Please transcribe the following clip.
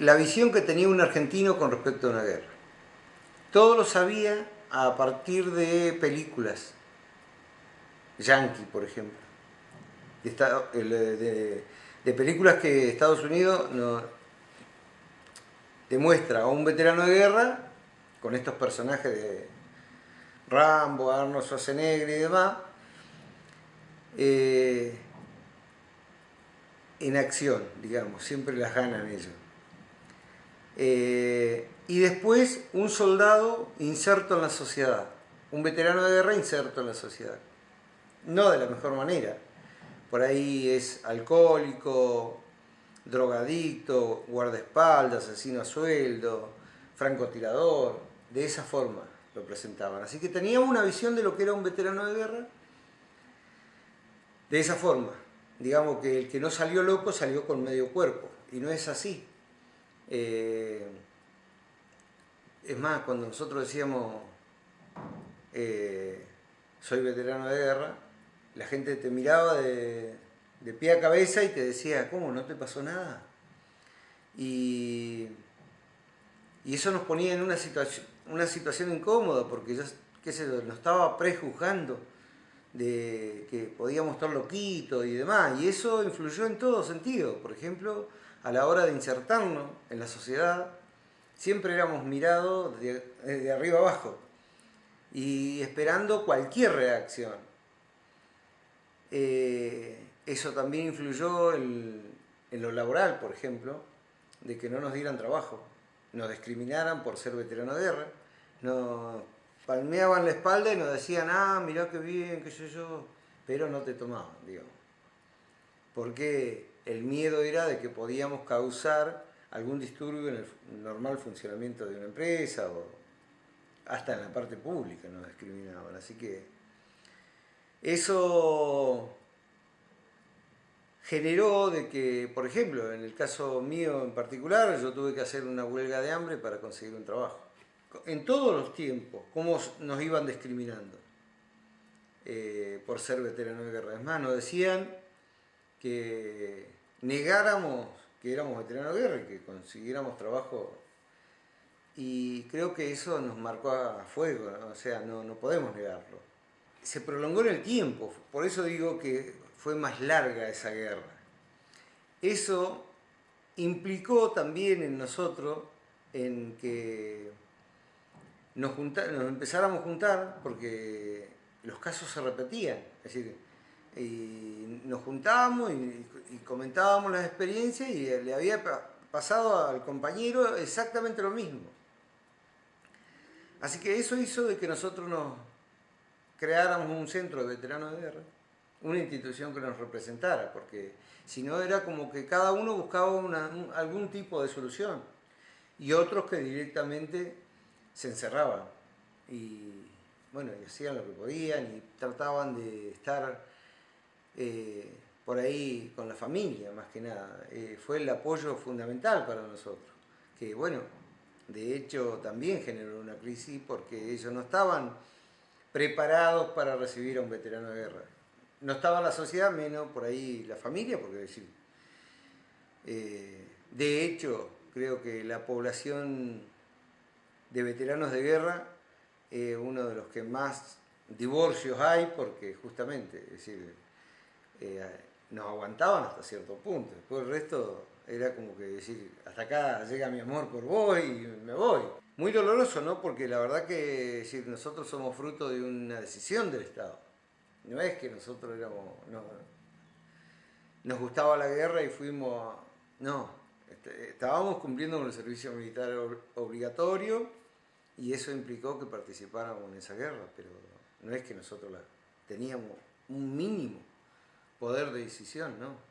la visión que tenía un argentino con respecto a una guerra. Todo lo sabía a partir de películas. Yankee, por ejemplo. De, de películas que Estados Unidos demuestra a un veterano de guerra, con estos personajes de Rambo, Arnold Schwarzenegger y demás, eh, en acción, digamos, siempre las ganan ellos. Eh, y después un soldado inserto en la sociedad, un veterano de guerra inserto en la sociedad. No de la mejor manera. Por ahí es alcohólico, drogadicto, guardaespaldas, asesino a sueldo, francotirador, de esa forma lo presentaban. Así que teníamos una visión de lo que era un veterano de guerra de esa forma. Digamos que el que no salió loco salió con medio cuerpo, y no es así. Eh, es más, cuando nosotros decíamos eh, soy veterano de guerra, la gente te miraba de, de pie a cabeza y te decía, ¿cómo? ¿No te pasó nada? Y, y eso nos ponía en una situación, una situación incómoda porque yo, qué sé nos estaba prejuzgando de que podíamos estar loquitos y demás. Y eso influyó en todo sentido. Por ejemplo, a la hora de insertarnos en la sociedad, siempre éramos mirados de, arriba abajo y esperando cualquier reacción. Eh, eso también influyó en, lo laboral, por ejemplo, de que no nos dieran trabajo, nos discriminaran por ser veterano de guerra, palmeaban la espalda y nos decían, ah, mirá qué bien, qué sé yo, pero no te tomaban, digamos. Porque el miedo era de que podíamos causar algún disturbio en el normal funcionamiento de una empresa o hasta en la parte pública nos discriminaban. Así que eso generó de que, por ejemplo, en el caso mío en particular, yo tuve que hacer una huelga de hambre para conseguir un trabajo. En todos los tiempos, cómo nos iban discriminando eh, por ser veterano de guerra. Es más, nos decían que negáramos que éramos veteranos de guerra y que consiguiéramos trabajo. Y creo que eso nos marcó a fuego, o sea, no, no podemos negarlo. Se prolongó en el tiempo, por eso digo que fue más larga esa guerra. Eso implicó también en nosotros en que nos, empezáramos a juntar porque los casos se repetían. Es decir, nos juntábamos y, y, comentábamos las experiencias y le había pasado al compañero exactamente lo mismo. Así que eso hizo de que nosotros nos creáramos un centro de veteranos de guerra una institución que nos representara, porque si no era como que cada uno buscaba algún tipo de solución y otros que directamente se encerraban y bueno, y hacían lo que podían y trataban de estar eh, por ahí con la familia más que nada. Eh, fue el apoyo fundamental para nosotros, que bueno, de hecho también generó una crisis porque ellos no estaban preparados para recibir a un veterano de guerra no estaba la sociedad, menos por ahí la familia, porque decir, eh, de hecho, creo que la población de veteranos de guerra es uno de los que más divorcios hay, porque justamente, es decir, eh, nos aguantaban hasta cierto punto, después el resto era como que decir, hasta acá llega mi amor por vos y me voy. Muy doloroso, ¿no? Porque la verdad que decir, nosotros somos fruto de una decisión del Estado. No es que nosotros éramos, no, nos gustaba la guerra y fuimos, no, este, estábamos cumpliendo con el servicio militar obligatorio y eso implicó que participáramos en esa guerra, pero no es que nosotros la, teníamos un mínimo poder de decisión, ¿no?